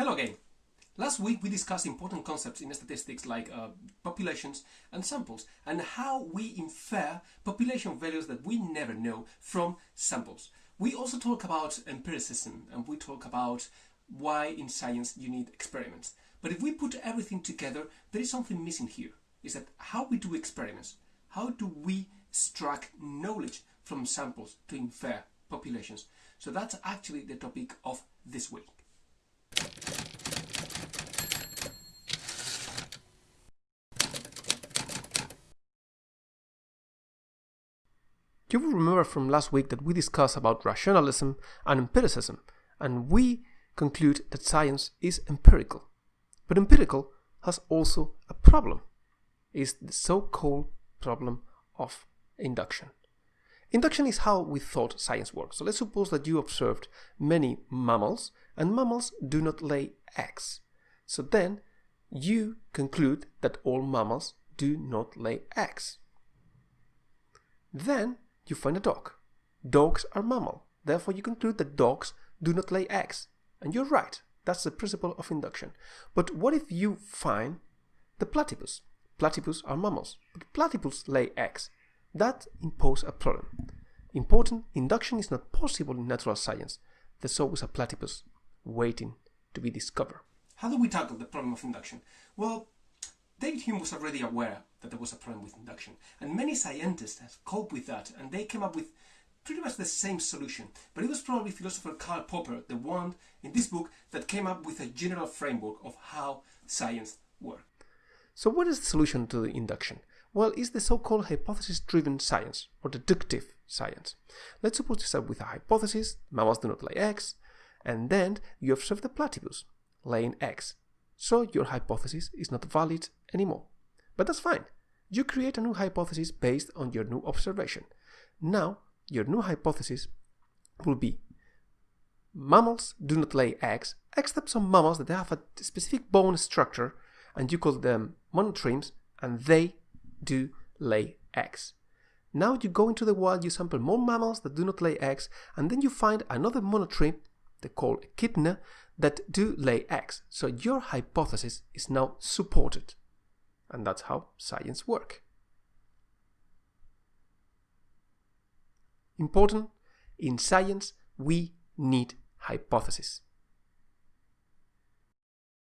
Hello again. Last week we discussed important concepts in statistics like uh, populations and samples and how we infer population values that we never know from samples. We also talk about empiricism and we talk about why in science you need experiments. But if we put everything together, there is something missing here. Is that how we do experiments? How do we extract knowledge from samples to infer populations? So that's actually the topic of this week. You will remember from last week that we discussed about rationalism and empiricism, and we conclude that science is empirical. But empirical has also a problem. It's the so-called problem of induction. Induction is how we thought science works. So let's suppose that you observed many mammals, and mammals do not lay eggs. So then you conclude that all mammals do not lay eggs. Then you find a dog. Dogs are mammal. Therefore, you conclude that dogs do not lay eggs. And you're right. That's the principle of induction. But what if you find the platypus? Platypus are mammals, but platypus lay eggs. That imposes a problem. Important, induction is not possible in natural science. There's always a platypus waiting to be discovered. How do we tackle the problem of induction? Well, David Hume was already aware that there was a problem with induction, and many scientists have coped with that, and they came up with pretty much the same solution. But it was probably philosopher Karl Popper, the one in this book that came up with a general framework of how science works. So what is the solution to the induction? Well, it's the so-called hypothesis-driven science, or deductive science. Let's suppose you start with a hypothesis, mammals do not lay eggs, and then you observe the platypus laying eggs. So your hypothesis is not valid anymore. But that's fine. You create a new hypothesis based on your new observation. Now, your new hypothesis will be mammals do not lay eggs, except some mammals that have a specific bone structure, and you call them monotremes, and they do lay eggs. Now you go into the wild, you sample more mammals that do not lay eggs, and then you find another monotreme, they call echidna, that do lay eggs. So your hypothesis is now supported. And that's how science works. Important, in science we need hypotheses.